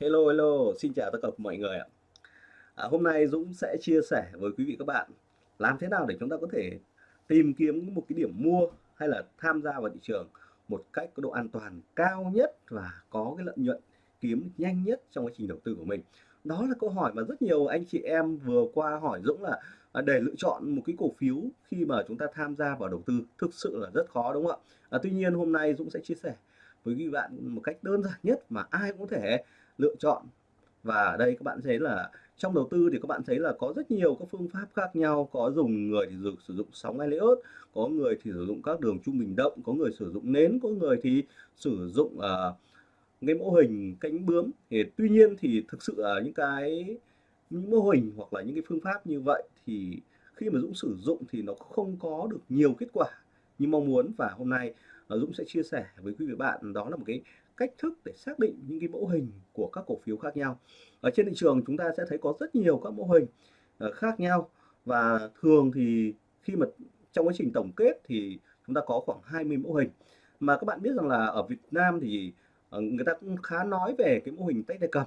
Hello, hello, xin chào tất cả mọi người ạ. À, hôm nay Dũng sẽ chia sẻ với quý vị các bạn làm thế nào để chúng ta có thể tìm kiếm một cái điểm mua hay là tham gia vào thị trường một cách có độ an toàn cao nhất và có cái lợi nhuận kiếm nhanh nhất trong quá trình đầu tư của mình. Đó là câu hỏi mà rất nhiều anh chị em vừa qua hỏi Dũng là à, để lựa chọn một cái cổ phiếu khi mà chúng ta tham gia vào đầu tư thực sự là rất khó đúng không ạ? À, tuy nhiên hôm nay Dũng sẽ chia sẻ với quý bạn một cách đơn giản nhất mà ai cũng có thể lựa chọn. Và ở đây các bạn thấy là trong đầu tư thì các bạn thấy là có rất nhiều các phương pháp khác nhau. Có dùng người thì dùng, sử dụng sóng Elliott có người thì sử dụng các đường trung bình động có người sử dụng nến có người thì sử dụng uh, cái mô hình cánh bướm. Thì tuy nhiên thì thực sự là những cái những mô hình hoặc là những cái phương pháp như vậy thì khi mà Dũng sử dụng thì nó không có được nhiều kết quả như mong muốn. Và hôm nay à, Dũng sẽ chia sẻ với quý vị bạn. Đó là một cái cách thức để xác định những cái mẫu hình của các cổ phiếu khác nhau. Ở trên thị trường chúng ta sẽ thấy có rất nhiều các mẫu hình ờ, khác nhau. Và thường thì khi mà trong quá trình tổng kết thì chúng ta có khoảng 20 mẫu hình. Mà các bạn biết rằng là ở Việt Nam thì ờ, người ta cũng khá nói về cái mô hình tay tay cầm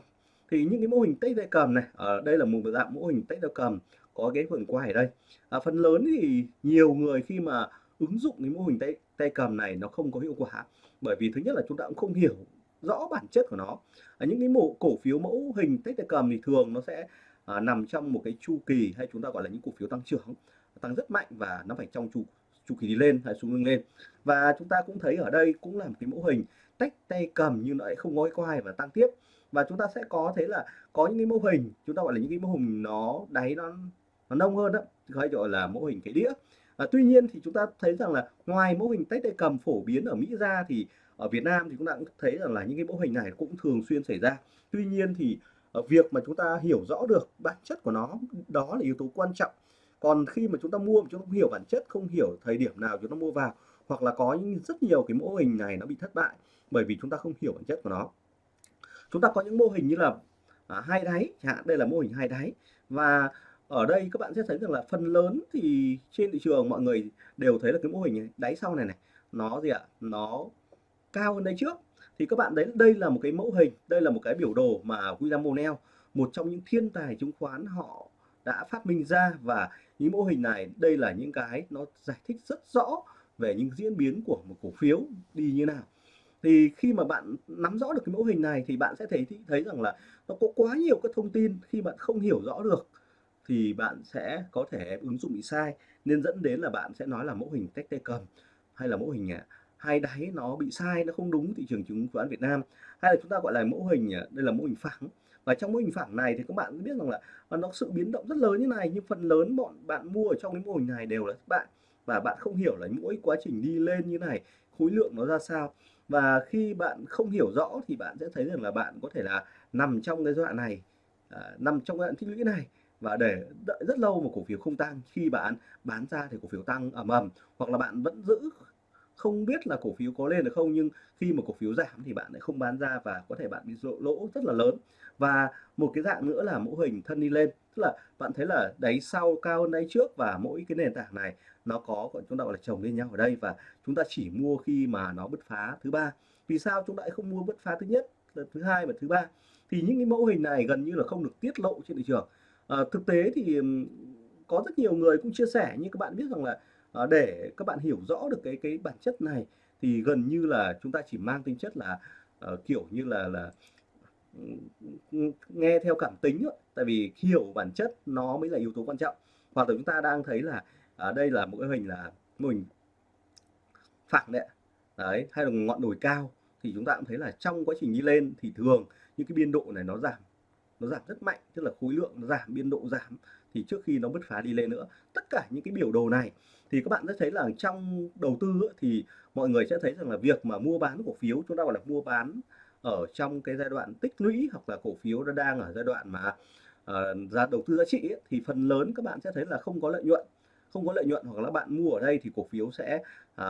thì những cái mô hình tay tay cầm này ở đây là một dạng mô hình tay tay cầm có cái phần quay ở đây. À, phần lớn thì nhiều người khi mà ứng dụng cái mô hình tay tay cầm này nó không có hiệu quả bởi vì thứ nhất là chúng ta cũng không hiểu rõ bản chất của nó. À, những cái mẫu cổ phiếu mẫu hình tay tay cầm thì thường nó sẽ à, nằm trong một cái chu kỳ hay chúng ta gọi là những cổ phiếu tăng trưởng tăng rất mạnh và nó phải trong chu chu kỳ đi lên hay xuống lưng lên. Và chúng ta cũng thấy ở đây cũng là một cái mẫu hình tách tay cầm nhưng nó lại không ngói quay và tăng tiếp. Và chúng ta sẽ có thế là có những cái mô hình chúng ta gọi là những cái mô hình nó đáy nó nó nông hơn đó hay gọi là mô hình cái đĩa à, tuy nhiên thì chúng ta thấy rằng là ngoài mô hình tách tay cầm phổ biến ở Mỹ ra thì ở Việt Nam thì chúng ta cũng thấy rằng là những cái mô hình này cũng thường xuyên xảy ra. Tuy nhiên thì ờ, việc mà chúng ta hiểu rõ được bản chất của nó đó là yếu tố quan trọng. Còn khi mà chúng ta mua mà chúng ta không hiểu bản chất không hiểu thời điểm nào chúng ta mua vào hoặc là có những rất nhiều cái mô hình này nó bị thất bại bởi vì chúng ta không hiểu bản chất của nó. Chúng ta có những mô hình như là à, hai đáy chẳng hạn đây là mô hình hai đáy. Và ở đây các bạn sẽ thấy rằng là phần lớn thì trên thị trường mọi người đều thấy là cái mô hình này, đáy sau này này nó gì ạ? Nó cao hơn đây trước. Thì các bạn đấy đây là một cái mẫu hình đây là một cái biểu đồ mà William O'Neill một trong những thiên tài chứng khoán họ đã phát minh ra. Và những mô hình này đây là những cái nó giải thích rất rõ về những diễn biến của một cổ phiếu đi như nào. Thì khi mà bạn nắm rõ được cái mẫu hình này thì bạn sẽ thấy thấy rằng là nó có quá nhiều các thông tin khi bạn không hiểu rõ được thì bạn sẽ có thể ứng dụng bị sai nên dẫn đến là bạn sẽ nói là mẫu hình tách tay cầm hay là mẫu hình à, hai đáy nó bị sai nó không đúng thị trường chứng khoán Việt Nam. Hay là chúng ta gọi là mẫu hình à, đây là mẫu hình phẳng. Và trong mẫu hình phẳng này thì các bạn biết rằng là à, nó sự biến động rất lớn như này nhưng phần lớn bọn bạn mua ở trong cái mô hình này đều là thất bại. Và bạn không hiểu là mỗi quá trình đi lên như này khối lượng nó ra sao. Và khi bạn không hiểu rõ thì bạn sẽ thấy rằng là bạn có thể là nằm trong cái giai đoạn này à, nằm trong giai đoạn tích lũy này và để đợi rất lâu một cổ phiếu không tăng, khi bạn bán ra thì cổ phiếu tăng ầm ầm, hoặc là bạn vẫn giữ không biết là cổ phiếu có lên được không, nhưng khi mà cổ phiếu giảm thì bạn lại không bán ra và có thể bạn bị lỗ lỗ rất là lớn. Và một cái dạng nữa là mẫu hình thân đi lên, tức là bạn thấy là đáy sau cao hơn đáy trước và mỗi cái nền tảng này nó có gọi chúng ta gọi là chồng lên nhau ở đây và chúng ta chỉ mua khi mà nó bứt phá thứ ba. Vì sao chúng ta lại không mua bứt phá thứ nhất, thứ hai và thứ ba? Thì những cái mẫu hình này gần như là không được tiết lộ trên thị trường à, thực tế thì có rất nhiều người cũng chia sẻ như các bạn biết rằng là à, để các bạn hiểu rõ được cái cái bản chất này thì gần như là chúng ta chỉ mang tính chất là uh, kiểu như là là nghe theo cảm tính ấy. tại vì hiểu bản chất nó mới là yếu tố quan trọng. Hoặc là chúng ta đang thấy là ở đây là một cái hình là mình hình phẳng đấy đấy hay là ngọn đồi cao thì chúng ta cũng thấy là trong quá trình đi lên thì thường những cái biên độ này nó giảm nó giảm rất mạnh tức là khối lượng nó giảm biên độ giảm thì trước khi nó bứt phá đi lên nữa. Tất cả những cái biểu đồ này thì các bạn sẽ thấy là trong đầu tư thì mọi người sẽ thấy rằng là việc mà mua bán cổ phiếu chúng ta gọi là mua bán ở trong cái giai đoạn tích lũy hoặc là cổ phiếu nó đang ở giai đoạn mà uh, ra đầu tư giá trị ấy, thì phần lớn các bạn sẽ thấy là không có lợi nhuận. Không có lợi nhuận hoặc là bạn mua ở đây thì cổ phiếu sẽ uh,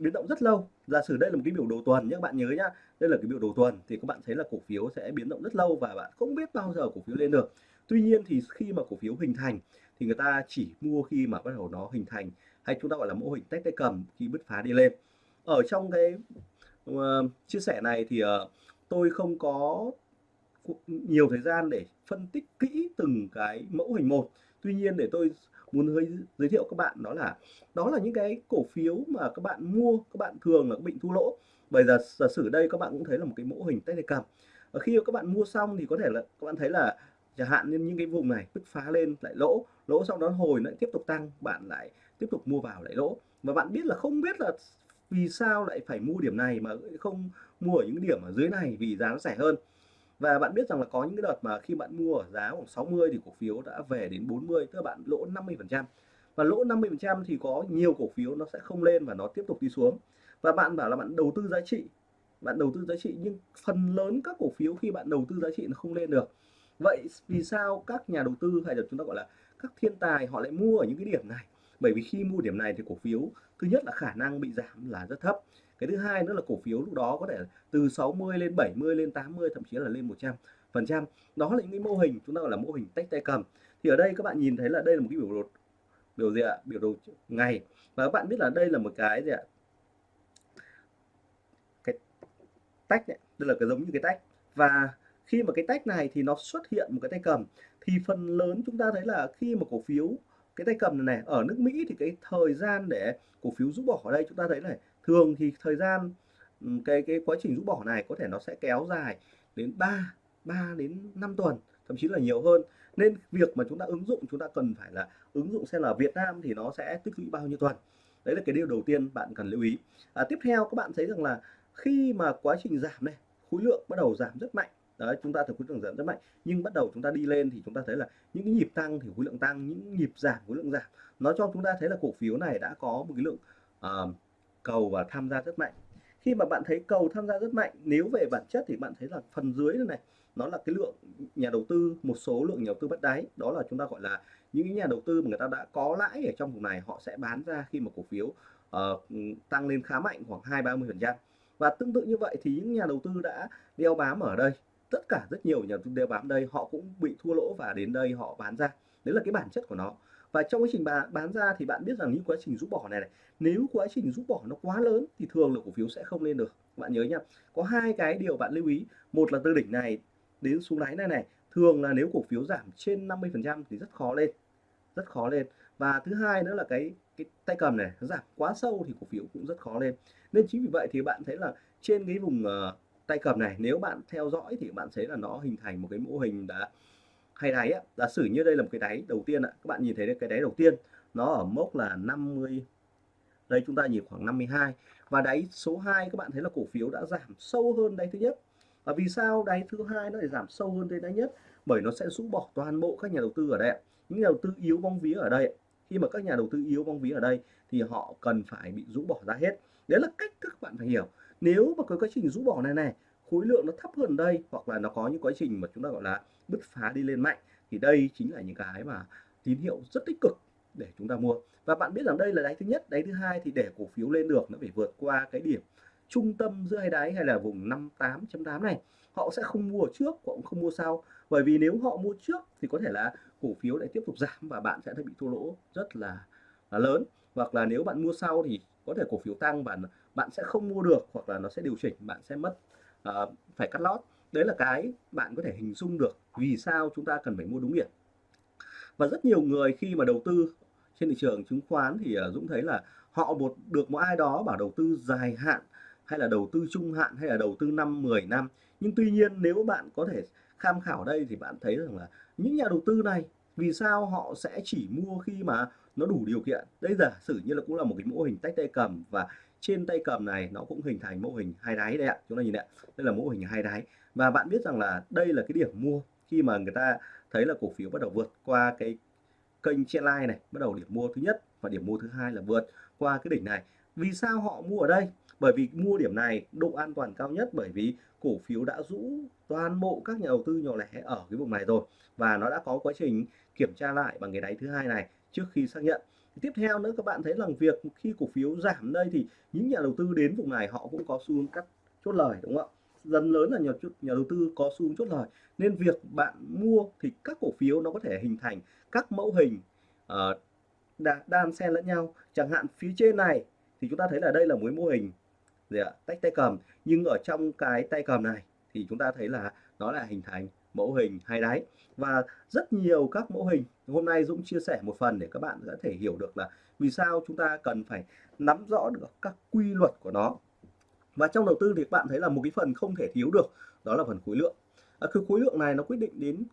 biến động rất lâu. Giả sử đây là một cái biểu đồ tuần nhé các bạn nhớ nhá. Đây là cái biểu đồ tuần thì các bạn thấy là cổ phiếu sẽ biến động rất lâu và bạn không biết bao giờ cổ phiếu lên được. Tuy nhiên thì khi mà cổ phiếu hình thành thì người ta chỉ mua khi mà bắt đầu nó hình thành hay chúng ta gọi là mô hình tách tay cầm khi bứt phá đi lên. Ở trong cái uh, chia sẻ này thì uh, tôi không có nhiều thời gian để phân tích kỹ từng cái mẫu hình một. Tuy nhiên để tôi muốn hơi giới thiệu các bạn đó là đó là những cái cổ phiếu mà các bạn mua, các bạn thường là bị thua lỗ. Bây giờ giả sử đây các bạn cũng thấy là một cái mẫu hình tay cầm và khi các bạn mua xong thì có thể là, các bạn thấy là chẳng hạn như những cái vùng này bứt phá lên, lại lỗ lỗ sau đó hồi lại tiếp tục tăng, bạn lại tiếp tục mua vào lại lỗ. Và bạn biết là không biết là vì sao lại phải mua điểm này mà không mua ở những điểm ở dưới này vì giá nó rẻ hơn và bạn biết rằng là có những cái đợt mà khi bạn mua ở giá khoảng 60 thì cổ phiếu đã về đến 40 tức là bạn lỗ 50 phần trăm. Và lỗ 50 phần trăm thì có nhiều cổ phiếu nó sẽ không lên và nó tiếp tục đi xuống. Và bạn bảo là bạn đầu tư giá trị, bạn đầu tư giá trị nhưng phần lớn các cổ phiếu khi bạn đầu tư giá trị nó không lên được. Vậy vì sao các nhà đầu tư hay là chúng ta gọi là các thiên tài họ lại mua ở những cái điểm này? Bởi vì khi mua điểm này thì cổ phiếu thứ nhất là khả năng bị giảm là rất thấp cái thứ hai nữa là cổ phiếu lúc đó có thể từ 60 lên 70 lên 80 thậm chí là lên 100 phần trăm. Đó là những cái mô hình, chúng ta gọi là mô hình tách tay cầm. Thì ở đây các bạn nhìn thấy là đây là một cái biểu đồ biểu gì ạ? Biểu đồ ngày. Và các bạn biết là đây là một cái gì ạ? Cái tách này, đây là cái giống như cái tách. Và khi mà cái tách này thì nó xuất hiện một cái tay cầm. Thì phần lớn chúng ta thấy là khi mà cổ phiếu cái tay cầm này, này ở nước Mỹ thì cái thời gian để cổ phiếu rũ bỏ ở đây chúng ta thấy này thường thì thời gian cái cái quá trình rũ bỏ này có thể nó sẽ kéo dài đến 3 3 đến 5 tuần thậm chí là nhiều hơn. Nên việc mà chúng ta ứng dụng chúng ta cần phải là ứng dụng xem là Việt Nam thì nó sẽ tích lũy bao nhiêu tuần. Đấy là cái điều đầu tiên bạn cần lưu ý. À, tiếp theo các bạn thấy rằng là khi mà quá trình giảm này khối lượng bắt đầu giảm rất mạnh đấy chúng ta thấy khối lượng giảm rất mạnh. Nhưng bắt đầu chúng ta đi lên thì chúng ta thấy là những cái nhịp tăng thì khối lượng tăng những nhịp giảm khối lượng giảm. Nó cho chúng ta thấy là cổ phiếu này đã có một cái lượng uh, cầu và tham gia rất mạnh. Khi mà bạn thấy cầu tham gia rất mạnh nếu về bản chất thì bạn thấy là phần dưới này, này nó là cái lượng nhà đầu tư một số lượng nhà đầu tư bắt đáy. Đó là chúng ta gọi là những nhà đầu tư mà người ta đã có lãi ở trong vùng này họ sẽ bán ra khi mà cổ phiếu uh, tăng lên khá mạnh khoảng hai ba mươi phần trăm. Và tương tự như vậy thì những nhà đầu tư đã đeo bám ở đây tất cả rất nhiều nhà đầu tư đều bám đây họ cũng bị thua lỗ và đến đây họ bán ra. Đấy là cái bản chất của nó. Và trong quá trình bán, bán ra thì bạn biết rằng những quá trình rút bỏ này, này nếu quá trình rút bỏ nó quá lớn thì thường là cổ phiếu sẽ không lên được. Bạn nhớ nhá có hai cái điều bạn lưu ý. Một là từ đỉnh này đến xuống đáy này này thường là nếu cổ phiếu giảm trên 50 phần trăm thì rất khó lên rất khó lên. Và thứ hai nữa là cái cái tay cầm này nó giảm quá sâu thì cổ phiếu cũng rất khó lên. Nên chính vì vậy thì bạn thấy là trên cái vùng uh, tay cầm này nếu bạn theo dõi thì bạn thấy là nó hình thành một cái mô hình đã hay đáy á, giả sử như đây là một cái đáy đầu tiên ạ các bạn nhìn thấy cái đáy đầu tiên nó ở mốc là 50 đây chúng ta nhìn khoảng 52 và đáy số 2 các bạn thấy là cổ phiếu đã giảm sâu hơn đáy thứ nhất. Và vì sao đáy thứ hai nó lại giảm sâu hơn đáy nhất? Bởi nó sẽ rũ bỏ toàn bộ các nhà đầu tư ở đây những nhà đầu tư yếu bóng vía ở đây khi mà các nhà đầu tư yếu bóng vía ở đây thì họ cần phải bị rũ bỏ ra hết. Đấy là cách các bạn phải hiểu nếu mà có quá trình rũ bỏ này này khối lượng nó thấp hơn đây hoặc là nó có những quá trình mà chúng ta gọi là bứt phá đi lên mạnh thì đây chính là những cái mà tín hiệu rất tích cực để chúng ta mua. Và bạn biết rằng đây là đáy thứ nhất đáy thứ hai thì để cổ phiếu lên được nó phải vượt qua cái điểm trung tâm giữa hai đáy hay là vùng 58.8 này. Họ sẽ không mua trước họ cũng không mua sau. Bởi vì nếu họ mua trước thì có thể là cổ phiếu lại tiếp tục giảm và bạn sẽ bị thua lỗ rất là, là lớn. Hoặc là nếu bạn mua sau thì có thể cổ phiếu tăng và bạn sẽ không mua được hoặc là nó sẽ điều chỉnh bạn sẽ mất uh, phải cắt lót. Đấy là cái bạn có thể hình dung được vì sao chúng ta cần phải mua đúng điểm. Và rất nhiều người khi mà đầu tư trên thị trường chứng khoán thì uh, Dũng thấy là họ một được một ai đó bảo đầu tư dài hạn hay là đầu tư trung hạn hay là đầu tư năm 10 năm. Nhưng tuy nhiên nếu bạn có thể tham khảo đây thì bạn thấy rằng là những nhà đầu tư này vì sao họ sẽ chỉ mua khi mà nó đủ điều kiện? Đây giả sử như là cũng là một cái mô hình tách tay cầm và trên tay cầm này, nó cũng hình thành mô hình hai đáy đây ạ. Chúng ta nhìn ạ, đây là mô hình hai đáy. Và bạn biết rằng là đây là cái điểm mua khi mà người ta thấy là cổ phiếu bắt đầu vượt qua cái kênh line này, bắt đầu điểm mua thứ nhất và điểm mua thứ hai là vượt qua cái đỉnh này. Vì sao họ mua ở đây? Bởi vì mua điểm này độ an toàn cao nhất, bởi vì cổ phiếu đã rũ toàn bộ các nhà đầu tư nhỏ lẻ ở cái vùng này rồi. Và nó đã có quá trình kiểm tra lại bằng cái đáy thứ hai này trước khi xác nhận. Tiếp theo nữa các bạn thấy rằng việc khi cổ phiếu giảm đây thì những nhà đầu tư đến vùng này họ cũng có xu hướng cắt chốt lời đúng không ạ? Dần lớn là nhà, nhà đầu tư có xu hướng chốt lời. Nên việc bạn mua thì các cổ phiếu nó có thể hình thành các mẫu hình uh, đan xen lẫn nhau. Chẳng hạn phía trên này thì chúng ta thấy là đây là một mô hình gì ạ? Tách tay cầm. Nhưng ở trong cái tay cầm này thì chúng ta thấy là nó là hình thành mẫu hình hai đáy và rất nhiều các mẫu hình hôm nay Dũng chia sẻ một phần để các bạn có thể hiểu được là vì sao chúng ta cần phải nắm rõ được các quy luật của nó. Và trong đầu tư thì các bạn thấy là một cái phần không thể thiếu được đó là phần khối lượng. À, cái khối lượng này nó quyết định đến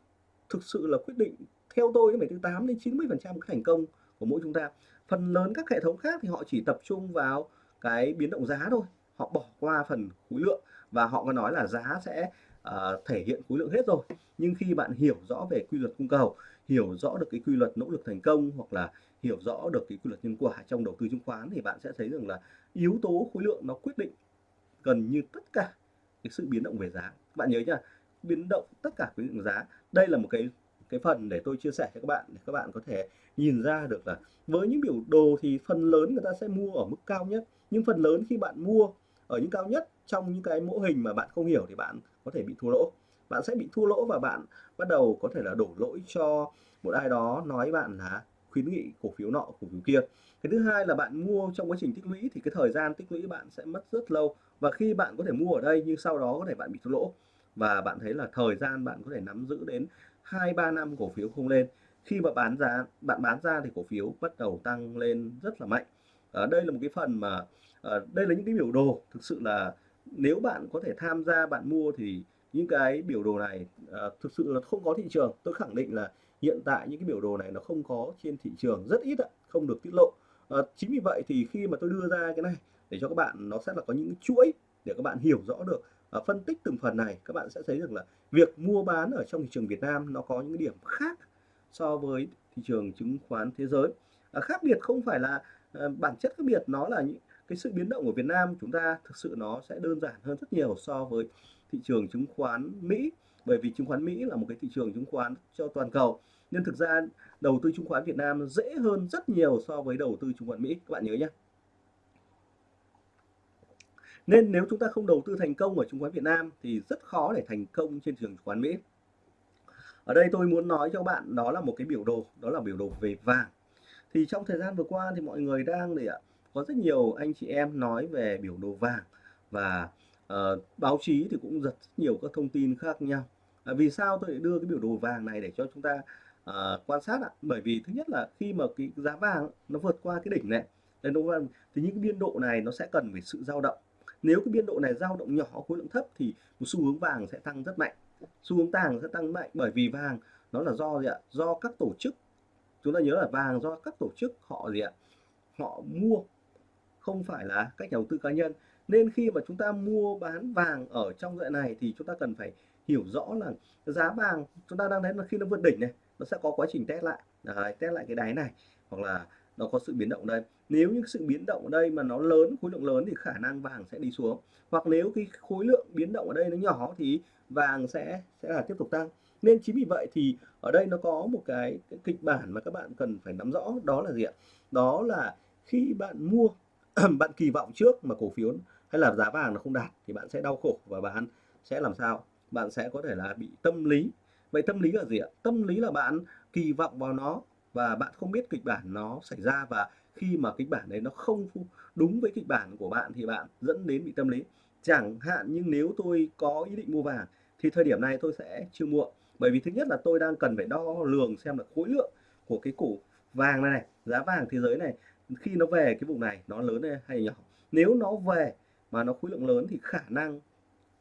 thực sự là quyết định theo tôi phải từ 8 đến 90 phần trăm cái thành công của mỗi chúng ta. Phần lớn các hệ thống khác thì họ chỉ tập trung vào cái biến động giá thôi. Họ bỏ qua phần khối lượng và họ có nói là giá sẽ uh, thể hiện khối lượng hết rồi. Nhưng khi bạn hiểu rõ về quy luật cung cầu hiểu rõ được cái quy luật nỗ lực thành công hoặc là hiểu rõ được cái quy luật nhân quả trong đầu tư chứng khoán thì bạn sẽ thấy rằng là yếu tố khối lượng nó quyết định gần như tất cả cái sự biến động về giá. Bạn nhớ nhá biến động tất cả quy lượng giá đây là một cái cái phần để tôi chia sẻ cho các bạn để các bạn có thể nhìn ra được là với những biểu đồ thì phần lớn người ta sẽ mua ở mức cao nhất nhưng phần lớn khi bạn mua ở những cao nhất trong những cái mẫu hình mà bạn không hiểu thì bạn có thể bị thua lỗ. Bạn sẽ bị thua lỗ và bạn bắt đầu có thể là đổ lỗi cho một ai đó nói bạn là khuyến nghị cổ phiếu nọ cổ phiếu kia. Cái thứ hai là bạn mua trong quá trình tích lũy thì cái thời gian tích lũy bạn sẽ mất rất lâu. Và khi bạn có thể mua ở đây nhưng sau đó có thể bạn bị thua lỗ. Và bạn thấy là thời gian bạn có thể nắm giữ đến hai ba năm cổ phiếu không lên. Khi mà bán giá bạn bán ra thì cổ phiếu bắt đầu tăng lên rất là mạnh. Ở đây là một cái phần mà à, đây là những cái biểu đồ thực sự là nếu bạn có thể tham gia bạn mua thì những cái biểu đồ này à, thực sự là không có thị trường. Tôi khẳng định là hiện tại những cái biểu đồ này nó không có trên thị trường rất ít ạ không được tiết lộ. À, chính vì vậy thì khi mà tôi đưa ra cái này để cho các bạn nó sẽ là có những chuỗi để các bạn hiểu rõ được à, phân tích từng phần này các bạn sẽ thấy được là việc mua bán ở trong thị trường Việt Nam nó có những điểm khác so với thị trường chứng khoán thế giới. À, khác biệt không phải là à, bản chất khác biệt nó là những cái sự biến động của Việt Nam chúng ta thực sự nó sẽ đơn giản hơn rất nhiều so với thị trường chứng khoán Mỹ. Bởi vì chứng khoán Mỹ là một cái thị trường chứng khoán cho toàn cầu. Nên thực ra đầu tư chứng khoán Việt Nam dễ hơn rất nhiều so với đầu tư chứng khoán Mỹ. Các bạn nhớ nhé nên nếu chúng ta không đầu tư thành công ở chứng khoán Việt Nam thì rất khó để thành công trên trường chứng khoán Mỹ. Ở đây tôi muốn nói cho bạn đó là một cái biểu đồ, đó là biểu đồ về vàng. Thì trong thời gian vừa qua thì mọi người đang để ạ có rất nhiều anh chị em nói về biểu đồ vàng và uh, báo chí thì cũng rất nhiều các thông tin khác nhau. À, vì sao tôi lại đưa cái biểu đồ vàng này để cho chúng ta uh, quan sát ạ? Bởi vì thứ nhất là khi mà cái giá vàng nó vượt qua cái đỉnh này đây đúng không? Thì những cái biên độ này nó sẽ cần phải sự dao động. Nếu cái biên độ này dao động nhỏ khối lượng thấp thì một xu hướng vàng sẽ tăng rất mạnh. Xu hướng vàng sẽ tăng mạnh bởi vì vàng nó là do gì ạ? Do các tổ chức chúng ta nhớ là vàng do các tổ chức họ gì ạ? Họ mua không phải là các nhà đầu tư cá nhân. Nên khi mà chúng ta mua bán vàng ở trong đoạn này thì chúng ta cần phải hiểu rõ là giá vàng chúng ta đang thấy là khi nó vượt đỉnh này nó sẽ có quá trình test lại. Đấy, test lại cái đáy này hoặc là nó có sự biến động đây. Nếu những sự biến động ở đây mà nó lớn khối lượng lớn thì khả năng vàng sẽ đi xuống. Hoặc nếu cái khối lượng biến động ở đây nó nhỏ thì vàng sẽ sẽ là tiếp tục tăng. Nên chính vì vậy thì ở đây nó có một cái, cái kịch bản mà các bạn cần phải nắm rõ đó là gì ạ? Đó là khi bạn mua bạn kỳ vọng trước mà cổ phiếu hay là giá vàng nó không đạt thì bạn sẽ đau khổ và bạn sẽ làm sao? Bạn sẽ có thể là bị tâm lý. Vậy tâm lý là gì ạ? Tâm lý là bạn kỳ vọng vào nó và bạn không biết kịch bản nó xảy ra và khi mà kịch bản đấy nó không đúng với kịch bản của bạn thì bạn dẫn đến bị tâm lý. Chẳng hạn nhưng nếu tôi có ý định mua vàng thì thời điểm này tôi sẽ chưa mua. Bởi vì thứ nhất là tôi đang cần phải đo lường xem là khối lượng của cái cổ vàng này, này giá vàng thế giới này khi nó về cái vùng này nó lớn hay nhỏ. Nếu nó về mà nó khối lượng lớn thì khả năng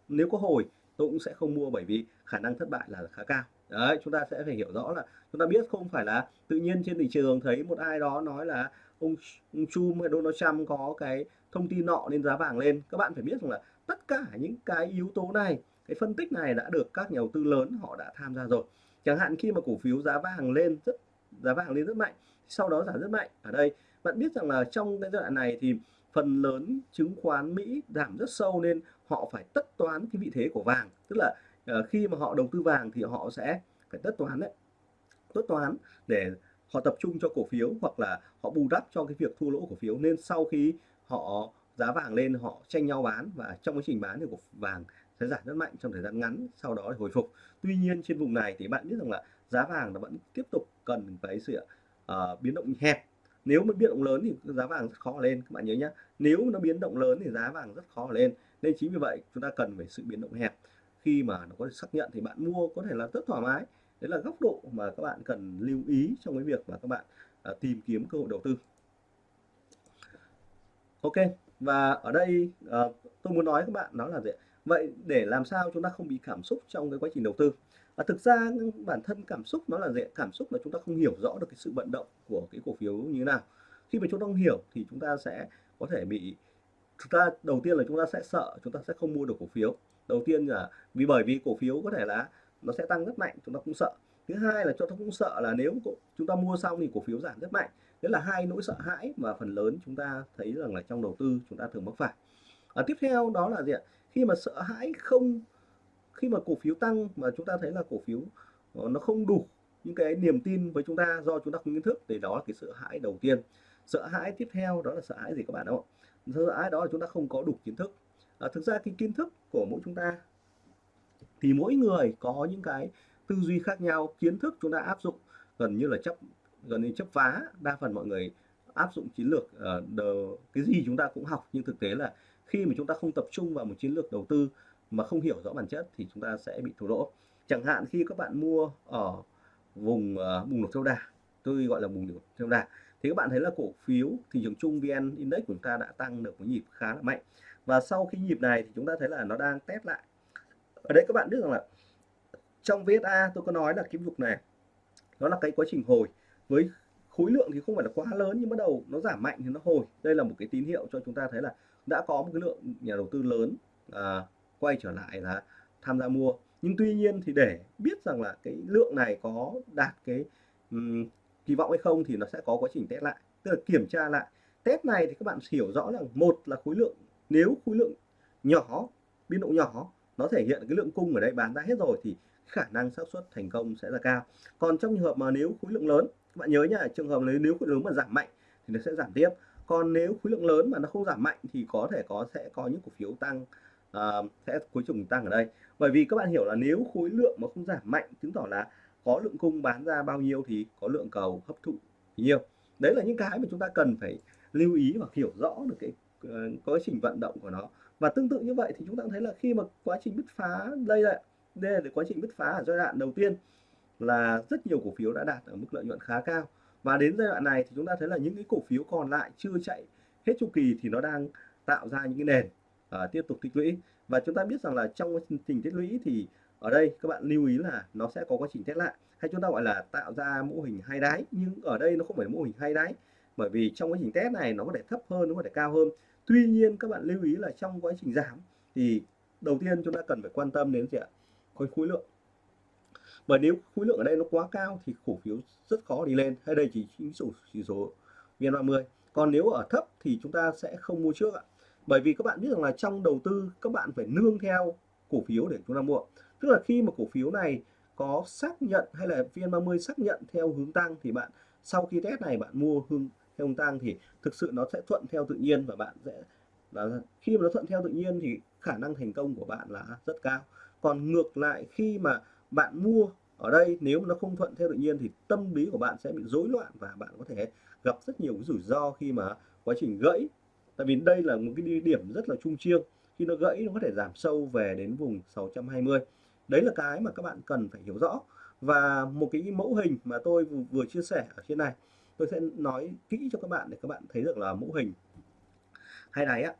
nếu có hồi tôi cũng sẽ không mua bởi vì khả năng thất bại là khá cao. Đấy chúng ta sẽ phải hiểu rõ là chúng ta biết không phải là tự nhiên trên thị trường thấy một ai đó nói là ông, ông Trump hay Donald Trump có cái thông tin nọ nên giá vàng lên. Các bạn phải biết rằng là tất cả những cái yếu tố này cái phân tích này đã được các nhà đầu tư lớn họ đã tham gia rồi. Chẳng hạn khi mà cổ phiếu giá vàng lên rất giá vàng lên rất mạnh sau đó giảm rất mạnh. Ở đây bạn biết rằng là trong cái giai đoạn này thì phần lớn chứng khoán Mỹ giảm rất sâu nên họ phải tất toán cái vị thế của vàng. Tức là uh, khi mà họ đầu tư vàng thì họ sẽ phải tất toán đấy. Tất toán để họ tập trung cho cổ phiếu hoặc là họ bù đắp cho cái việc thua lỗ cổ phiếu. Nên sau khi họ giá vàng lên họ tranh nhau bán và trong quá trình bán thì cổ vàng sẽ giảm rất mạnh trong thời gian ngắn sau đó hồi phục. Tuy nhiên trên vùng này thì bạn biết rằng là giá vàng nó vẫn tiếp tục cần cái sự uh, biến động hẹp nếu mà biến động lớn thì giá vàng rất khó lên các bạn nhớ nhé nếu nó biến động lớn thì giá vàng rất khó lên. Nên chính vì vậy chúng ta cần phải sự biến động hẹp. Khi mà nó có xác nhận thì bạn mua có thể là rất thoải mái. Đấy là góc độ mà các bạn cần lưu ý trong cái việc mà các bạn à, tìm kiếm cơ hội đầu tư. Ok và ở đây à, tôi muốn nói các bạn đó là gì vậy để làm sao chúng ta không bị cảm xúc trong cái quá trình đầu tư? Và thực ra bản thân cảm xúc nó là gì cảm xúc là chúng ta không hiểu rõ được cái sự vận động của cái cổ phiếu như thế nào khi mà chúng ta không hiểu thì chúng ta sẽ có thể bị chúng ta đầu tiên là chúng ta sẽ sợ chúng ta sẽ không mua được cổ phiếu đầu tiên là vì bởi vì cổ phiếu có thể là nó sẽ tăng rất mạnh chúng ta cũng sợ thứ hai là chúng ta cũng sợ là nếu chúng ta mua xong thì cổ phiếu giảm rất mạnh đấy là hai nỗi sợ hãi mà phần lớn chúng ta thấy rằng là trong đầu tư chúng ta thường mắc phải à, tiếp theo đó là gì ạ khi mà sợ hãi không khi mà cổ phiếu tăng mà chúng ta thấy là cổ phiếu ờ, nó không đủ những cái niềm tin với chúng ta do chúng ta không kiến thức thì đó là cái sợ hãi đầu tiên. Sợ hãi tiếp theo đó là sợ hãi gì các bạn không sợ hãi đó là chúng ta không có đủ kiến thức. À, thực ra cái kiến thức của mỗi chúng ta thì mỗi người có những cái tư duy khác nhau. Kiến thức chúng ta áp dụng gần như là chấp gần như chấp phá đa phần mọi người áp dụng chiến lược uh, cái gì chúng ta cũng học. Nhưng thực tế là khi mà chúng ta không tập trung vào một chiến lược đầu tư mà không hiểu rõ bản chất thì chúng ta sẽ bị thua lỗ. Chẳng hạn khi các bạn mua ở vùng uh, bùng nổ theo đà tôi gọi là bùng nổ theo đà thì các bạn thấy là cổ phiếu thị trường chung VN Index của chúng ta đã tăng được một nhịp khá là mạnh. Và sau khi nhịp này thì chúng ta thấy là nó đang test lại. Ở đây các bạn biết rằng là trong VSA tôi có nói là cái vực này nó là cái quá trình hồi. Với khối lượng thì không phải là quá lớn nhưng bắt đầu nó giảm mạnh thì nó hồi. Đây là một cái tín hiệu cho chúng ta thấy là đã có một cái lượng nhà đầu tư lớn à, quay trở lại là tham gia mua. Nhưng tuy nhiên thì để biết rằng là cái lượng này có đạt cái um, kỳ vọng hay không thì nó sẽ có quá trình test lại. Tức là kiểm tra lại. Test này thì các bạn hiểu rõ rằng một là khối lượng nếu khối lượng nhỏ biên độ nhỏ nó thể hiện cái lượng cung ở đây bán ra hết rồi thì khả năng xác suất thành công sẽ là cao. Còn trong trường hợp mà nếu khối lượng lớn các bạn nhớ nhá trường hợp nếu nếu khối lượng mà giảm mạnh thì nó sẽ giảm tiếp. Còn nếu khối lượng lớn mà nó không giảm mạnh thì có thể có sẽ có những cổ phiếu tăng à, sẽ cuối cùng tăng ở đây. Bởi vì các bạn hiểu là nếu khối lượng mà không giảm mạnh chứng tỏ là có lượng cung bán ra bao nhiêu thì có lượng cầu hấp thụ nhiều. Đấy là những cái mà chúng ta cần phải lưu ý và hiểu rõ được cái ờ, quá trình vận động của nó. Và tương tự như vậy thì chúng ta thấy là khi mà quá trình bứt phá đây là đây là quá trình bứt phá ở giai đoạn đầu tiên là rất nhiều cổ phiếu đã đạt ở mức lợi nhuận khá cao. Và đến giai đoạn này thì chúng ta thấy là những cái cổ phiếu còn lại chưa chạy hết chu kỳ thì nó đang tạo ra những cái nền uh, tiếp tục tích lũy. Và chúng ta biết rằng là trong quá trình tích lũy thì ở đây các bạn lưu ý là nó sẽ có quá trình test lại. Hay chúng ta gọi là tạo ra mô hình hai đáy nhưng ở đây nó không phải mô hình hai đáy bởi vì trong quá trình test này nó có thể thấp hơn nó có thể cao hơn. Tuy nhiên các bạn lưu ý là trong quá trình giảm thì đầu tiên chúng ta cần phải quan tâm đến gì ạ? Khối khối lượng. Bởi nếu khối lượng ở đây nó quá cao thì cổ phiếu rất khó đi lên. Hay đây chỉ chỉ số chỉ số VN30 còn nếu ở thấp thì chúng ta sẽ không mua trước ạ bởi vì các bạn biết rằng là trong đầu tư, các bạn phải nương theo cổ phiếu để chúng ta mua. Tức là khi mà cổ phiếu này có xác nhận hay là VN30 xác nhận theo hướng tăng thì bạn, sau khi test này bạn mua hướng, theo hướng tăng thì thực sự nó sẽ thuận theo tự nhiên và bạn sẽ là khi mà nó thuận theo tự nhiên thì khả năng thành công của bạn là rất cao. Còn ngược lại, khi mà bạn mua ở đây, nếu mà nó không thuận theo tự nhiên thì tâm lý của bạn sẽ bị rối loạn và bạn có thể gặp rất nhiều cái rủi ro khi mà quá trình gãy tại vì đây là một cái điểm rất là trung chiêng khi nó gãy, nó có thể giảm sâu về đến vùng 620 đấy là cái mà các bạn cần phải hiểu rõ. Và một cái mẫu hình mà tôi vừa chia sẻ ở trên này, tôi sẽ nói kỹ cho các bạn để các bạn thấy được là mẫu hình hai đáy ạ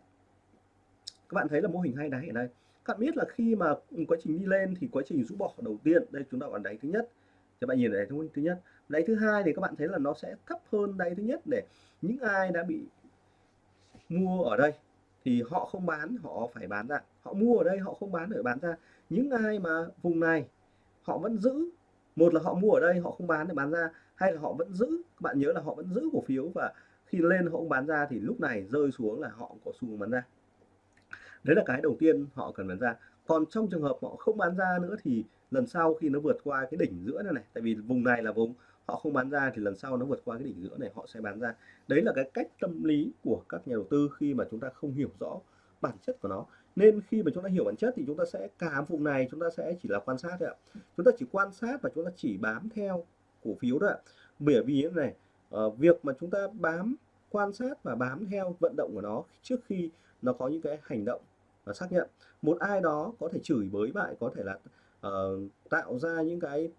các bạn thấy là mô hình hai đáy ở đây. Các bạn biết là khi mà quá trình đi lên thì quá trình rũ bỏ đầu tiên, đây chúng ta còn đáy thứ nhất. Các bạn nhìn đáy thứ nhất. Đáy thứ hai thì các bạn thấy là nó sẽ thấp hơn đáy thứ nhất để những ai đã bị mua ở đây, thì họ không bán, họ phải bán ra. Họ mua ở đây, họ không bán để bán ra. Những ai mà vùng này, họ vẫn giữ, một là họ mua ở đây, họ không bán để bán ra hay là họ vẫn giữ, các bạn nhớ là họ vẫn giữ cổ phiếu và khi lên họ không bán ra thì lúc này rơi xuống là họ có xu hướng bán ra. Đấy là cái đầu tiên họ cần bán ra. Còn trong trường hợp họ không bán ra nữa thì lần sau khi nó vượt qua cái đỉnh giữa này này, tại vì vùng này là vùng họ không bán ra thì lần sau nó vượt qua cái đỉnh giữa này họ sẽ bán ra. Đấy là cái cách tâm lý của các nhà đầu tư khi mà chúng ta không hiểu rõ bản chất của nó. Nên khi mà chúng ta hiểu bản chất thì chúng ta sẽ cả vùng này chúng ta sẽ chỉ là quan sát thôi ạ. Chúng ta chỉ quan sát và chúng ta chỉ bám theo cổ phiếu thôi ạ. Bởi vì thế này ờ, việc mà chúng ta bám, quan sát và bám theo vận động của nó trước khi nó có những cái hành động và xác nhận. Một ai đó có thể chửi bới bại có thể là uh, tạo ra những cái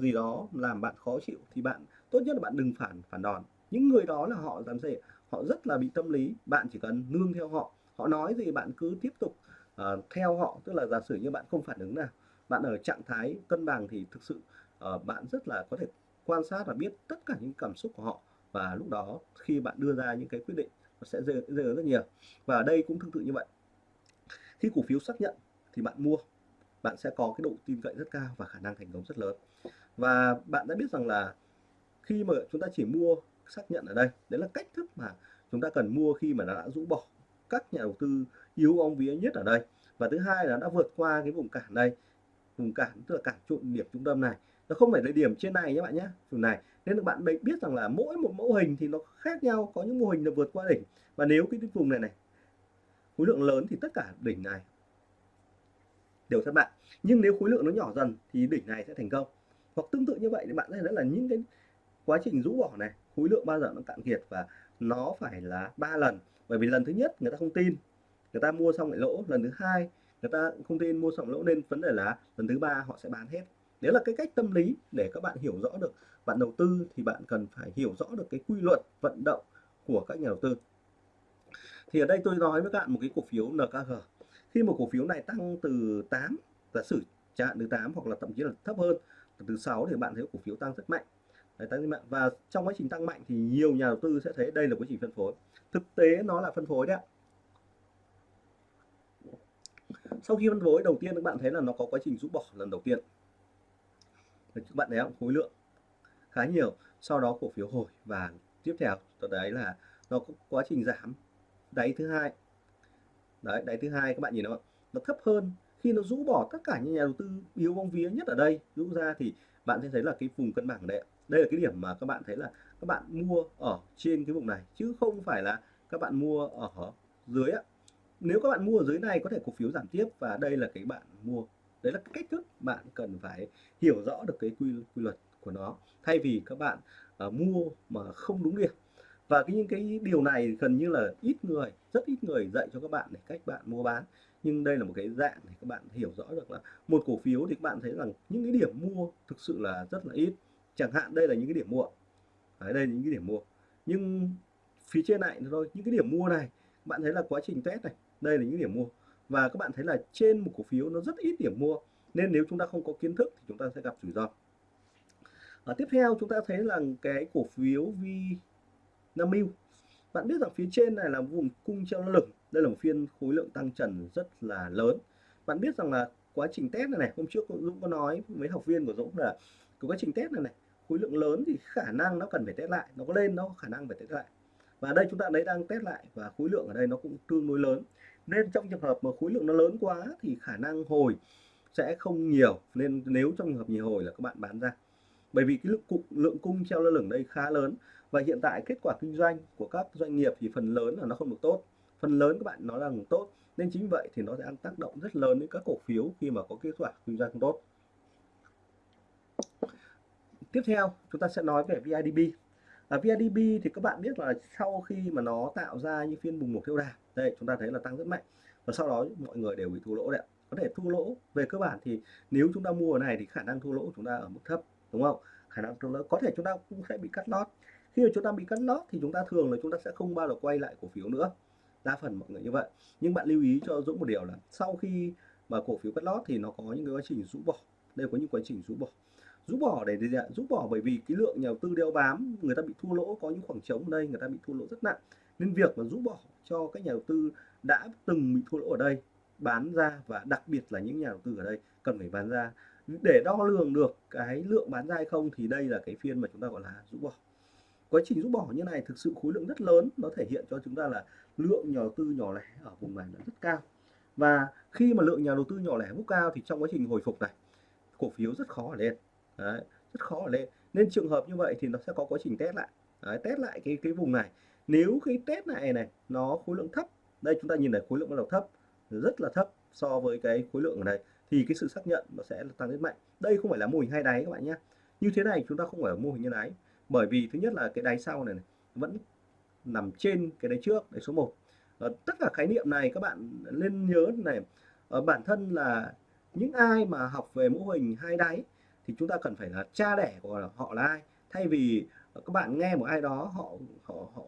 gì đó làm bạn khó chịu thì bạn tốt nhất là bạn đừng phản phản đòn. Những người đó là họ làm gì họ rất là bị tâm lý bạn chỉ cần nương theo họ. Họ nói gì bạn cứ tiếp tục uh, theo họ tức là giả sử như bạn không phản ứng nào bạn ở trạng thái cân bằng thì thực sự uh, bạn rất là có thể quan sát và biết tất cả những cảm xúc của họ. Và lúc đó khi bạn đưa ra những cái quyết định nó sẽ rơi, rất nhiều. Và ở đây cũng tương tự như vậy. Khi cổ phiếu xác nhận thì bạn mua bạn sẽ có cái độ tin cậy rất cao và khả năng thành công rất lớn. Và bạn đã biết rằng là khi mà chúng ta chỉ mua xác nhận ở đây, đấy là cách thức mà chúng ta cần mua khi mà nó đã rũ bỏ các nhà đầu tư yếu ông vía nhất ở đây. Và thứ hai là đã vượt qua cái vùng cản đây, vùng cản tức là cản trụ điểm trung tâm này. Nó không phải là điểm trên này nhé bạn nhé vùng này. Nên là bạn biết rằng là mỗi một mẫu hình thì nó khác nhau, có những mô hình là vượt qua đỉnh. Và nếu cái vùng này này, khối lượng lớn thì tất cả đỉnh này đều thất bại. Nhưng nếu khối lượng nó nhỏ dần thì đỉnh này sẽ thành công. Hoặc tương tự như vậy thì bạn thấy là những cái quá trình rũ bỏ này, khối lượng bao giờ nó cạn kiệt và nó phải là ba lần. Bởi vì lần thứ nhất người ta không tin, người ta mua xong lại lỗ. Lần thứ hai người ta không tin mua xong lỗ nên vấn đề là lần thứ ba họ sẽ bán hết. Đấy là cái cách tâm lý để các bạn hiểu rõ được, bạn đầu tư thì bạn cần phải hiểu rõ được cái quy luật vận động của các nhà đầu tư. Thì ở đây tôi nói với các bạn một cái cổ phiếu NKG khi một cổ phiếu này tăng từ 8 giả sử chẳng hạn từ 8 hoặc là thậm chí là thấp hơn từ 6 thì bạn thấy cổ phiếu tăng rất mạnh. Đấy, tăng mạnh. Và trong quá trình tăng mạnh thì nhiều nhà đầu tư sẽ thấy đây là quá trình phân phối. Thực tế nó là phân phối đấy sau khi phân phối đầu tiên các bạn thấy là nó có quá trình rũ bỏ lần đầu tiên. Các bạn thấy không? Khối lượng khá nhiều. Sau đó cổ phiếu hồi và tiếp theo đấy là nó có quá trình giảm. Đáy thứ hai đấy đáy thứ hai các bạn nhìn nó nó thấp hơn khi nó rũ bỏ tất cả những nhà đầu tư yếu bóng vía nhất ở đây. Rũ ra thì bạn sẽ thấy là cái vùng cân bằng đấy đây là cái điểm mà các bạn thấy là các bạn mua ở trên cái vùng này chứ không phải là các bạn mua ở dưới á nếu các bạn mua ở dưới này có thể cổ phiếu giảm tiếp và đây là cái bạn mua. Đấy là cái cách thức bạn cần phải hiểu rõ được cái quy, quy luật của nó. Thay vì các bạn uh, mua mà không đúng điểm và cái những cái điều này gần như là ít người rất ít người dạy cho các bạn để cách bạn mua bán. Nhưng đây là một cái dạng để các bạn hiểu rõ được là một cổ phiếu thì các bạn thấy rằng những cái điểm mua thực sự là rất là ít. Chẳng hạn đây là những cái điểm mua. Đấy, đây là những cái điểm mua. Nhưng phía trên này thôi những cái điểm mua này bạn thấy là quá trình test này đây là những điểm mua. Và các bạn thấy là trên một cổ phiếu nó rất ít điểm mua. Nên nếu chúng ta không có kiến thức thì chúng ta sẽ gặp rủi ro. À, tiếp theo chúng ta thấy là cái cổ phiếu vi Vinamilk bạn biết rằng phía trên này là vùng cung treo lửng. Đây là một phiên khối lượng tăng trần rất là lớn. Bạn biết rằng là quá trình test này này, hôm trước Dũng có nói với học viên của Dũng là cái quá trình test này này, khối lượng lớn thì khả năng nó cần phải test lại, nó có lên, nó có khả năng phải test lại. Và đây chúng ta đấy đang test lại và khối lượng ở đây nó cũng tương đối lớn. Nên trong trường hợp mà khối lượng nó lớn quá thì khả năng hồi sẽ không nhiều. Nên nếu trong trường hợp nhiều hồi là các bạn bán ra. Bởi vì cái lượng lượng cung treo lơ lửng đây khá lớn và hiện tại kết quả kinh doanh của các doanh nghiệp thì phần lớn là nó không được tốt. Phần lớn các bạn nó là tốt nên chính vậy thì nó sẽ ăn tác động rất lớn đến các cổ phiếu khi mà có kết quả kinh doanh không tốt. Tiếp theo chúng ta sẽ nói về VIDB à, VIDB thì các bạn biết là sau khi mà nó tạo ra những phiên bùng nổ theo đà đây chúng ta thấy là tăng rất mạnh. Và sau đó mọi người đều bị thua lỗ đấy có thể thua lỗ về cơ bản thì nếu chúng ta mua ở này thì khả năng thua lỗ của chúng ta ở mức thấp đúng không? Khả năng thua lỗ có thể chúng ta cũng sẽ bị cắt lót khi mà chúng ta bị cắt lót thì chúng ta thường là chúng ta sẽ không bao giờ quay lại cổ phiếu nữa. Đa phần mọi người như vậy. Nhưng bạn lưu ý cho Dũng một điều là sau khi mà cổ phiếu cắt lót thì nó có những cái quá trình rũ bỏ. Đây có những quá trình rũ bỏ. Rũ bỏ để gì ạ? Rũ bỏ bởi vì cái lượng nhà đầu tư đeo bám, người ta bị thua lỗ, có những khoảng trống ở đây, người ta bị thua lỗ rất nặng. Nên việc mà rũ bỏ cho các nhà đầu tư đã từng bị thua lỗ ở đây, bán ra và đặc biệt là những nhà đầu tư ở đây cần phải bán ra. Để đo lường được cái lượng bán ra hay không thì đây là cái phiên mà chúng ta gọi là rũ bỏ quá trình rút bỏ như này thực sự khối lượng rất lớn nó thể hiện cho chúng ta là lượng nhà đầu tư nhỏ lẻ ở vùng này là rất cao. Và khi mà lượng nhà đầu tư nhỏ lẻ mức cao thì trong quá trình hồi phục này cổ phiếu rất khó lên. Đấy, rất khó lên. Nên trường hợp như vậy thì nó sẽ có quá trình test lại. Đấy, test lại cái cái vùng này. Nếu cái test này này nó khối lượng thấp đây chúng ta nhìn thấy khối lượng bắt đầu thấp rất là thấp so với cái khối lượng ở đây thì cái sự xác nhận nó sẽ tăng rất mạnh. Đây không phải là mô hình hai đáy các bạn nhé. Như thế này chúng ta không phải là mô hình như đáy bởi vì thứ nhất là cái đáy sau này, này vẫn nằm trên cái đáy trước đáy số 1 à, ờ, tất cả khái niệm này các bạn nên nhớ này à, bản thân là những ai mà học về mô hình hai đáy thì chúng ta cần phải là cha đẻ của họ là ai. Thay vì các bạn nghe một ai đó họ họ họ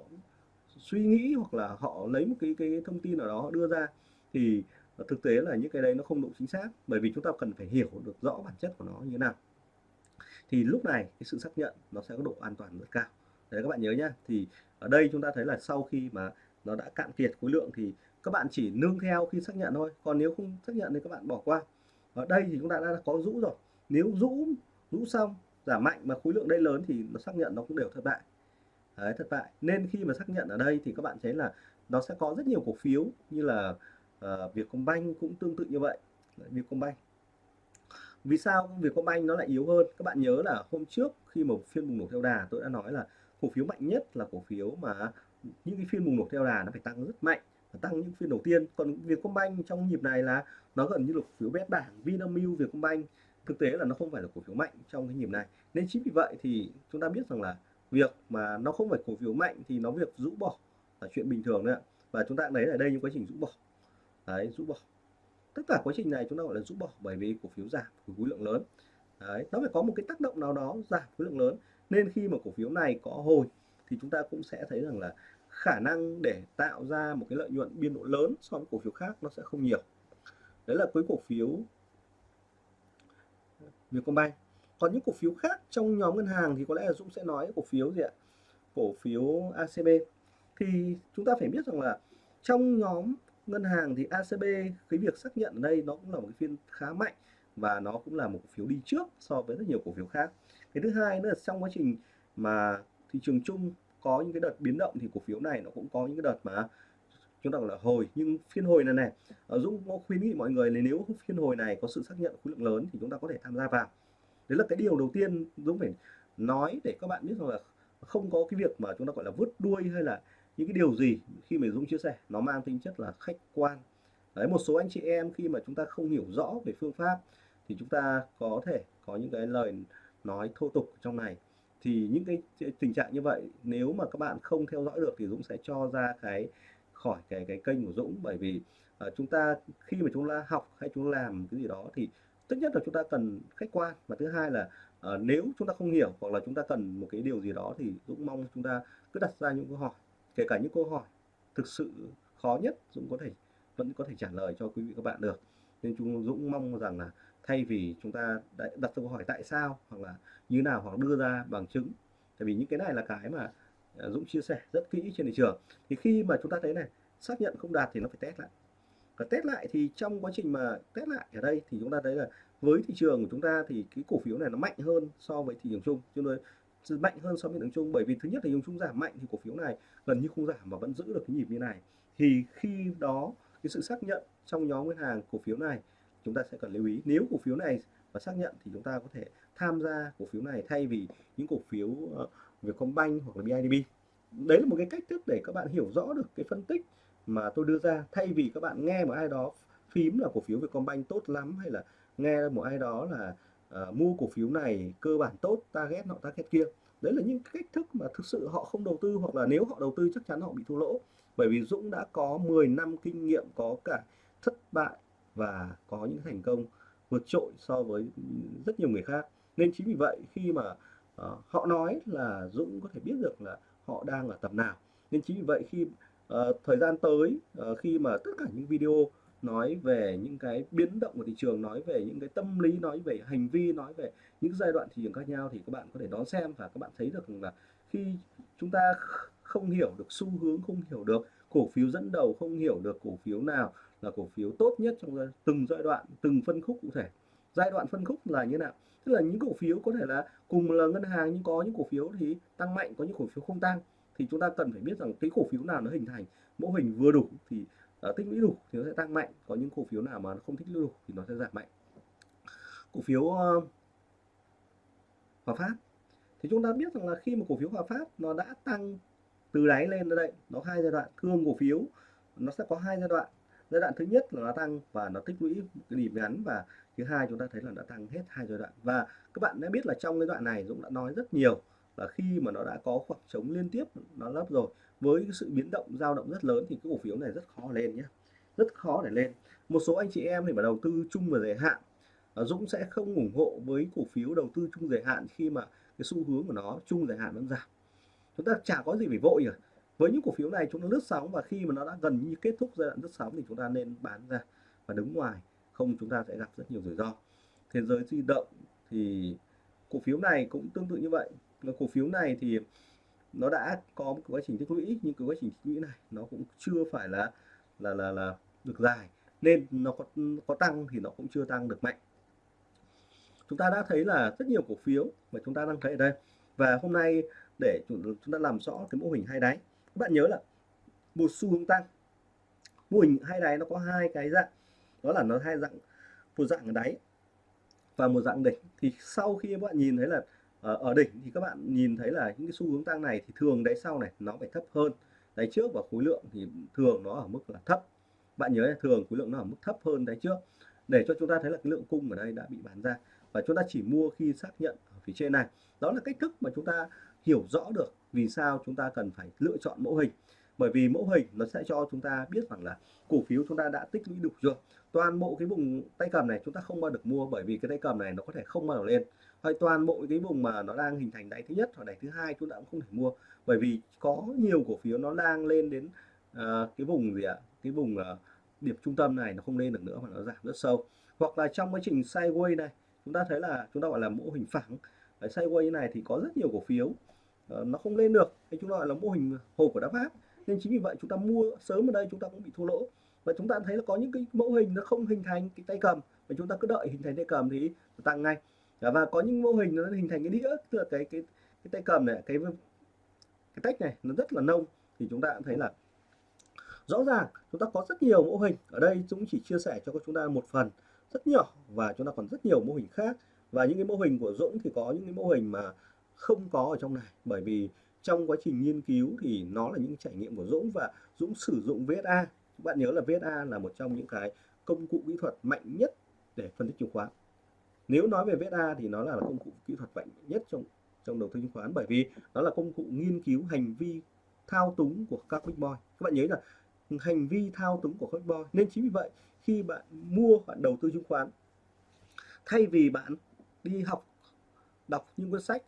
suy nghĩ hoặc là họ lấy một cái cái thông tin nào đó họ đưa ra thì ờ, thực tế là những cái đấy nó không đủ chính xác. Bởi vì chúng ta cần phải hiểu được rõ bản chất của nó như thế nào thì lúc này cái sự xác nhận nó sẽ có độ an toàn rất cao. Đấy các bạn nhớ nhá thì ở đây chúng ta thấy là sau khi mà nó đã cạn kiệt khối lượng thì các bạn chỉ nương theo khi xác nhận thôi. Còn nếu không xác nhận thì các bạn bỏ qua. Ở đây thì chúng ta đã có rũ rồi. Nếu rũ rũ xong giảm mạnh mà khối lượng đây lớn thì nó xác nhận nó cũng đều thất bại. Đấy, thất bại. Nên khi mà xác nhận ở đây thì các bạn thấy là nó sẽ có rất nhiều cổ phiếu như là uh, Vietcombank cũng tương tự như vậy. Vietcombank vì sao Vietcombank nó lại yếu hơn? Các bạn nhớ là hôm trước khi một phiên bùng nổ theo đà, tôi đã nói là cổ phiếu mạnh nhất là cổ phiếu mà những cái phiên bùng nổ theo đà nó phải tăng rất mạnh, và tăng những phiên đầu tiên. Còn Vietcombank trong nhịp này là nó gần như là cổ phiếu bét bảng, Vinamilk Vietcombank. Thực tế là nó không phải là cổ phiếu mạnh trong cái nhịp này. Nên chính vì vậy thì chúng ta biết rằng là việc mà nó không phải cổ phiếu mạnh thì nó việc rũ bỏ là chuyện bình thường đấy ạ. Và chúng ta thấy ở đây những quá trình rũ bỏ. Đấy, rũ bỏ tất cả quá trình này chúng ta gọi là rũ bỏ, bởi vì cổ phiếu giảm khối lượng lớn. Đấy, nó phải có một cái tác động nào đó giảm khối lượng lớn. Nên khi mà cổ phiếu này có hồi thì chúng ta cũng sẽ thấy rằng là khả năng để tạo ra một cái lợi nhuận biên độ lớn so với cổ phiếu khác nó sẽ không nhiều. Đấy là với cổ phiếu Vietcombank. Còn những cổ phiếu khác trong nhóm ngân hàng thì có lẽ là Dũng sẽ nói cổ phiếu gì ạ? Cổ phiếu ACB thì chúng ta phải biết rằng là trong nhóm ngân hàng thì ACB cái việc xác nhận ở đây nó cũng là một cái phiên khá mạnh và nó cũng là một cổ phiếu đi trước so với rất nhiều cổ phiếu khác. Cái thứ hai nữa là trong quá trình mà thị trường chung có những cái đợt biến động thì cổ phiếu này nó cũng có những cái đợt mà chúng ta gọi là hồi, nhưng phiên hồi này này Dũng có khuyến nghị mọi người là nếu phiên hồi này có sự xác nhận khối lượng lớn thì chúng ta có thể tham gia vào. Đấy là cái điều đầu tiên Dũng phải nói để các bạn biết rằng là không có cái việc mà chúng ta gọi là vứt đuôi hay là những cái điều gì khi mà Dũng chia sẻ nó mang tính chất là khách quan. Đấy một số anh chị em khi mà chúng ta không hiểu rõ về phương pháp thì chúng ta có thể có những cái lời nói thô tục trong này. Thì những cái tình trạng như vậy nếu mà các bạn không theo dõi được thì Dũng sẽ cho ra cái khỏi cái cái kênh của Dũng. Bởi vì uh, chúng ta khi mà chúng ta học hay chúng ta làm cái gì đó thì tất nhất là chúng ta cần khách quan. Và thứ hai là uh, nếu chúng ta không hiểu hoặc là chúng ta cần một cái điều gì đó thì Dũng mong chúng ta cứ đặt ra những câu hỏi kể cả những câu hỏi thực sự khó nhất Dũng có thể, vẫn có thể trả lời cho quý vị các bạn được. Nên chúng Dũng mong rằng là thay vì chúng ta đặt câu hỏi tại sao hoặc là như nào hoặc đưa ra bằng chứng. Tại vì những cái này là cái mà à, Dũng chia sẻ rất kỹ trên thị trường. Thì khi mà chúng ta thấy này, xác nhận không đạt thì nó phải test lại. Và test lại thì trong quá trình mà test lại ở đây thì chúng ta thấy là với thị trường của chúng ta thì cái cổ phiếu này nó mạnh hơn so với thị trường chung. Cho nên mạnh hơn so với thị chung bởi vì thứ nhất là thị chung giảm mạnh thì cổ phiếu này gần như không giảm mà vẫn giữ được cái nhịp như này. Thì khi đó, cái sự xác nhận trong nhóm ngân hàng cổ phiếu này, chúng ta sẽ cần lưu ý. Nếu cổ phiếu này và xác nhận thì chúng ta có thể tham gia cổ phiếu này thay vì những cổ phiếu ờ, Vietcombank hoặc là BIDB đấy là một cái cách thức để các bạn hiểu rõ được cái phân tích mà tôi đưa ra. Thay vì các bạn nghe một ai đó phím là cổ phiếu Vietcombank tốt lắm hay là nghe một ai đó là uh, mua cổ phiếu này cơ bản tốt target họ target kia. Đấy là những cách thức mà thực sự họ không đầu tư hoặc là nếu họ đầu tư chắc chắn họ bị thua lỗ. Bởi vì Dũng đã có 10 năm kinh nghiệm có cả thất bại và có những thành công vượt trội so với rất nhiều người khác. Nên chính vì vậy khi mà uh, họ nói là Dũng có thể biết được là họ đang ở tầm nào. Nên chính vì vậy khi uh, thời gian tới uh, khi mà tất cả những video nói về những cái biến động của thị trường, nói về những cái tâm lý, nói về hành vi, nói về những giai đoạn thị trường khác nhau thì các bạn có thể đón xem và các bạn thấy được là khi chúng ta không hiểu được xu hướng, không hiểu được cổ phiếu dẫn đầu, không hiểu được cổ phiếu nào là cổ phiếu tốt nhất trong từng giai đoạn, từng phân khúc cụ thể. Giai đoạn phân khúc là như nào? Tức là những cổ phiếu có thể là cùng là ngân hàng nhưng có những cổ phiếu thì tăng mạnh, có những cổ phiếu không tăng. Thì chúng ta cần phải biết rằng cái cổ phiếu nào nó hình thành, mẫu hình vừa đủ thì uh, tích lũy đủ thì nó sẽ tăng mạnh có những cổ phiếu nào mà nó không tích lũy đủ thì nó sẽ giảm mạnh. Cổ phiếu uh, Hòa Phát. Thì chúng ta biết rằng là khi mà cổ phiếu Hòa Phát nó đã tăng từ đáy lên đến đây nó hai giai đoạn thương cổ phiếu nó sẽ có hai giai đoạn. Giai đoạn thứ nhất là nó tăng và nó tích lũy cái điểm ngắn và thứ hai chúng ta thấy là đã tăng hết hai giai đoạn. Và các bạn đã biết là trong cái đoạn này Dũng đã nói rất nhiều là khi mà nó đã có khoảng trống liên tiếp, nó lấp rồi, với cái sự biến động, dao động rất lớn thì cái cổ phiếu này rất khó lên nhé rất khó để lên. Một số anh chị em thì mà đầu tư chung và dài hạn à, Dũng sẽ không ủng hộ với cổ phiếu đầu tư chung dài hạn khi mà cái xu hướng của nó chung dài hạn vẫn giảm. Chúng ta chả có gì phải vội rồi với những cổ phiếu này chúng ta lướt sóng và khi mà nó đã gần như kết thúc giai đoạn lướt sóng thì chúng ta nên bán ra và đứng ngoài, không chúng ta sẽ gặp rất nhiều rủi ro. Thế giới di động thì cổ phiếu này cũng tương tự như vậy cổ phiếu này thì nó đã có một quá trình tích lũy, nhưng cái quá trình tích lũy này nó cũng chưa phải là là là là được dài. Nên nó có có tăng thì nó cũng chưa tăng được mạnh. Chúng ta đã thấy là rất nhiều cổ phiếu mà chúng ta đang thấy ở đây. Và hôm nay để chúng ta làm rõ cái mô hình hai đáy. Các bạn nhớ là một xu hướng tăng. Mô hình hai đáy nó có hai cái dạng. Đó là nó hai dạng, một dạng ở đáy và một dạng đỉnh. Thì sau khi các bạn nhìn thấy là Ờ, ở đỉnh thì các bạn nhìn thấy là những cái xu hướng tăng này thì thường đáy sau này nó phải thấp hơn. Đáy trước và khối lượng thì thường nó ở mức là thấp. Bạn nhớ là thường khối lượng nó ở mức thấp hơn đáy trước. Để cho chúng ta thấy là cái lượng cung ở đây đã bị bán ra. Và chúng ta chỉ mua khi xác nhận ở phía trên này. Đó là cách thức mà chúng ta hiểu rõ được vì sao chúng ta cần phải lựa chọn mẫu hình. Bởi vì mẫu hình nó sẽ cho chúng ta biết rằng là cổ phiếu chúng ta đã tích lũy đủ chưa. Toàn bộ cái vùng tay cầm này chúng ta không bao được mua bởi vì cái tay cầm này nó có thể không bao giờ lên. Vậy toàn bộ cái vùng mà nó đang hình thành đáy thứ nhất hoặc đáy thứ hai chúng ta cũng không thể mua. Bởi vì có nhiều cổ phiếu nó đang lên đến uh, cái vùng gì ạ? Cái vùng uh, điểm trung tâm này nó không lên được nữa mà nó giảm rất sâu. Hoặc là trong quá trình sideways này chúng ta thấy là chúng ta gọi là mô hình phẳng. Ở sideways này thì có rất nhiều cổ phiếu uh, nó không lên được. Thì chúng ta gọi là mô hình hồ của đá pháp nên chính vì vậy chúng ta mua sớm ở đây chúng ta cũng bị thua lỗ. Và chúng ta thấy là có những cái mẫu hình nó không hình thành cái tay cầm. Và chúng ta cứ đợi hình thành tay cầm thì tăng ngay và có những mô hình nó hình thành cái đĩa, tức là cái cái cái tay cầm này, cái cái tách này, nó rất là nông. Thì chúng ta cũng thấy là rõ ràng chúng ta có rất nhiều mô hình. Ở đây chúng chỉ chia sẻ cho chúng ta một phần rất nhỏ và chúng ta còn rất nhiều mô hình khác. Và những cái mô hình của Dũng thì có những cái mô hình mà không có ở trong này. Bởi vì trong quá trình nghiên cứu thì nó là những trải nghiệm của Dũng và Dũng sử dụng VSA bạn nhớ là VSA là một trong những cái công cụ kỹ thuật mạnh nhất để phân tích chứng khoán nếu nói về VSA thì nó là công cụ kỹ thuật mạnh nhất trong trong đầu tư chứng khoán, bởi vì nó là công cụ nghiên cứu hành vi thao túng của các big boy. Các bạn nhớ là hành vi thao túng của các big boy. Nên chính vì vậy, khi bạn mua, bạn đầu tư chứng khoán, thay vì bạn đi học, đọc những cuốn sách,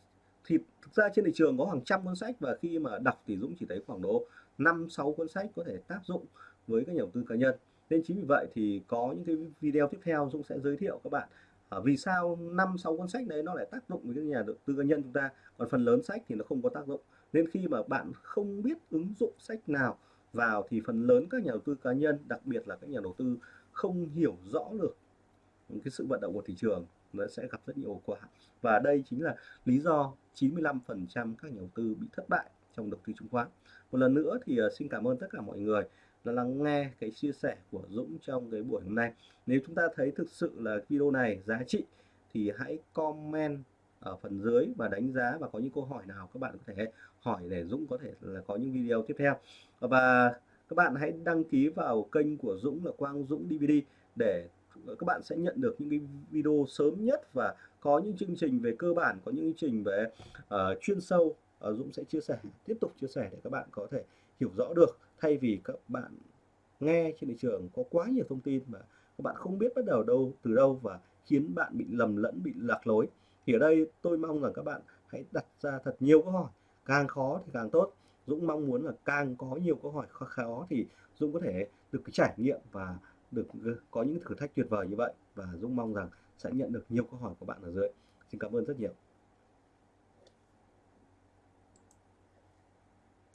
thì thực ra trên thị trường có hàng trăm cuốn sách và khi mà đọc thì Dũng chỉ thấy khoảng độ 5 6 cuốn sách có thể tác dụng với các nhà đầu tư cá nhân. Nên chính vì vậy thì có những cái video tiếp theo Dũng sẽ giới thiệu các bạn à, vì sao năm sáu cuốn sách đấy nó lại tác dụng với các nhà đầu tư cá nhân chúng ta? Còn phần lớn sách thì nó không có tác dụng. Nên khi mà bạn không biết ứng dụng sách nào vào thì phần lớn các nhà đầu tư cá nhân đặc biệt là các nhà đầu tư không hiểu rõ được cái sự vận động của thị trường nó sẽ gặp rất nhiều hậu quả. Và đây chính là lý do 95% các nhà đầu tư bị thất bại trong đầu tư chứng khoán. Một lần nữa thì ờ, xin cảm ơn tất cả mọi người là lắng nghe cái chia sẻ của Dũng trong cái buổi hôm nay. Nếu chúng ta thấy thực sự là video này giá trị thì hãy comment ở phần dưới và đánh giá và có những câu hỏi nào các bạn có thể hỏi để Dũng có thể là có những video tiếp theo. Và các bạn hãy đăng ký vào kênh của Dũng là Quang Dũng DVD để các bạn sẽ nhận được những cái video sớm nhất và có những chương trình về cơ bản có những chương trình về uh, chuyên sâu. Uh, Dũng sẽ chia sẻ tiếp tục chia sẻ để các bạn có thể hiểu rõ được thay vì các bạn nghe trên thị trường có quá nhiều thông tin mà các bạn không biết bắt đầu đâu từ đâu và khiến bạn bị lầm lẫn bị lạc lối thì ở đây tôi mong rằng các bạn hãy đặt ra thật nhiều câu hỏi càng khó thì càng tốt Dũng mong muốn là càng có nhiều câu hỏi khó, khó thì Dũng có thể được cái trải nghiệm và được ừ, có những thử thách tuyệt vời như vậy và Dũng mong rằng sẽ nhận được nhiều câu hỏi của bạn ở dưới. Xin cảm ơn rất nhiều.